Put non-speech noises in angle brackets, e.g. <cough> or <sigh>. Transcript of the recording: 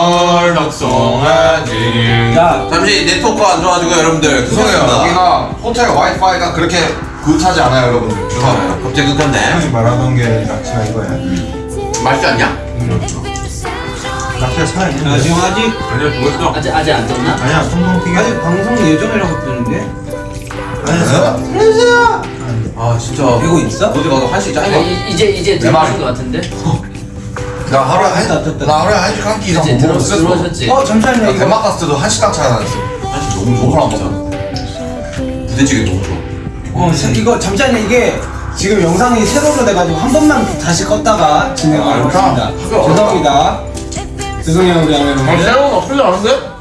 얼덕송하지 야 잠시 네트워크가 안 좋아가지고 여러분들 죄송해요 여기가 호텔 와이파이가 그렇게 굿하지 않아요 여러분들 죄송합니다 갑자기 끊겼네 형이 말하던 게 낚시가 이거야. 맛있지 않냐? 낚시가 살아있는데. 야, 지금 아직 아니요 죽었어 아직 아직 안 떴나? 아니야, 튀겨. 아직 방송 예정이라고 뜨는데 아니야. 아 진짜 되고 있어? 어디 가서 짱이가 이- 이제 이제 말이. 들어오신 것 같은데? <laughs> 나 하루에 한. 나 하루에 한끼 이상 못 들어 먹었어 들어오셨지? 어 잠시만요 나 이거 대만 갔을 때도 한식당 찾아다녔어 한식 너무 너무 좋아 먹어 부대찌개 너무 좋아 어 자, 이거 잠시만요 이게 지금 영상이 세로로 돼가지고 한 번만 다시 껐다가 진행하도록 아, 그렇다. 죄송합니다 죄송해요 우리 아 아메분들 새로운 어플이 아는데?